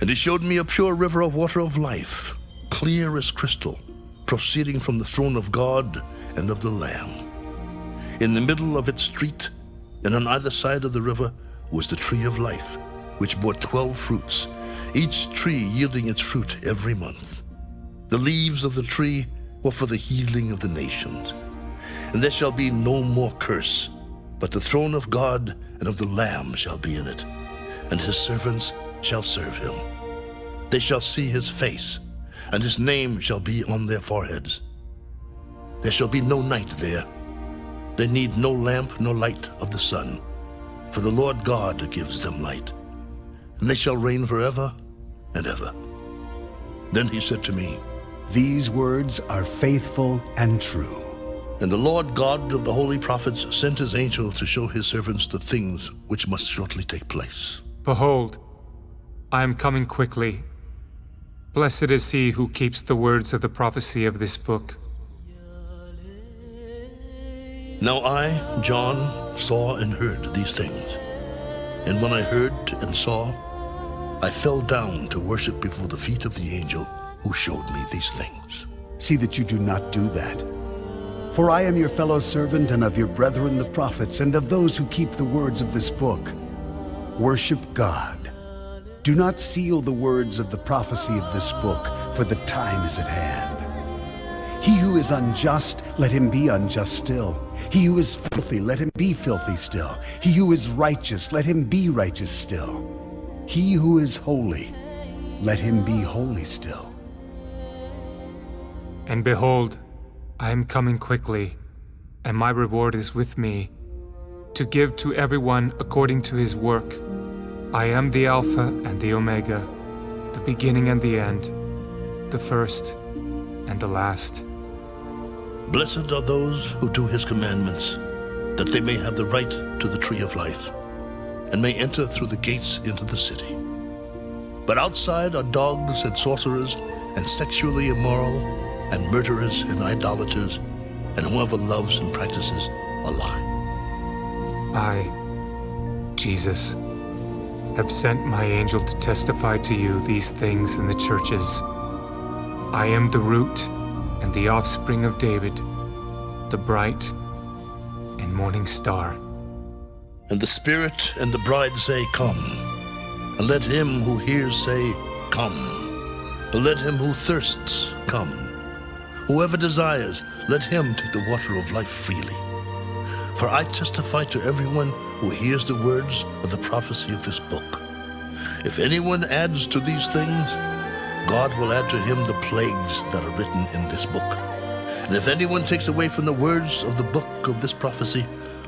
And he showed me a pure river of water of life, clear as crystal, proceeding from the throne of God and of the Lamb. In the middle of its street, and on either side of the river, was the tree of life, which bore twelve fruits, each tree yielding its fruit every month. The leaves of the tree were for the healing of the nations. And there shall be no more curse, but the throne of God and of the Lamb shall be in it, and his servants shall serve him. They shall see his face, and his name shall be on their foreheads. There shall be no night there. They need no lamp nor light of the sun, for the Lord God gives them light. And they shall reign forever and ever. Then he said to me, These words are faithful and true. And the Lord God of the holy prophets sent his angel to show his servants the things which must shortly take place. Behold, I am coming quickly. Blessed is he who keeps the words of the prophecy of this book. Now I, John, saw and heard these things. And when I heard and saw, I fell down to worship before the feet of the angel who showed me these things. See that you do not do that. For I am your fellow servant and of your brethren the prophets and of those who keep the words of this book. Worship God. Do not seal the words of the prophecy of this book, for the time is at hand. He who is unjust, let him be unjust still. He who is filthy, let him be filthy still. He who is righteous, let him be righteous still. He who is holy, let him be holy still. And behold, I am coming quickly, and my reward is with me, to give to everyone according to his work. I am the Alpha and the Omega, the beginning and the end, the first and the last. Blessed are those who do his commandments, that they may have the right to the tree of life, and may enter through the gates into the city. But outside are dogs and sorcerers, and sexually immoral, and murderers and idolaters, and whoever loves and practices a lie. I, Jesus, have sent my angel to testify to you these things in the churches. I am the root and the offspring of David, the bright and morning star. And the Spirit and the bride say, Come. And let him who hears say, Come. And let him who thirsts come. Whoever desires, let him take the water of life freely. For I testify to everyone who hears the words of the prophecy of this book. If anyone adds to these things, God will add to him the plagues that are written in this book. And if anyone takes away from the words of the book of this prophecy,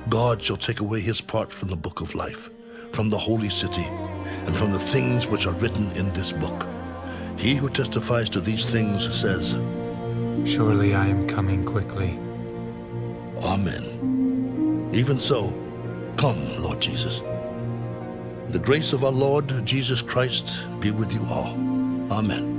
God shall take away his part from the book of life, from the holy city, and from the things which are written in this book. He who testifies to these things says, Surely I am coming quickly. Amen. Even so, come, Lord Jesus. The grace of our Lord Jesus Christ be with you all. Amen.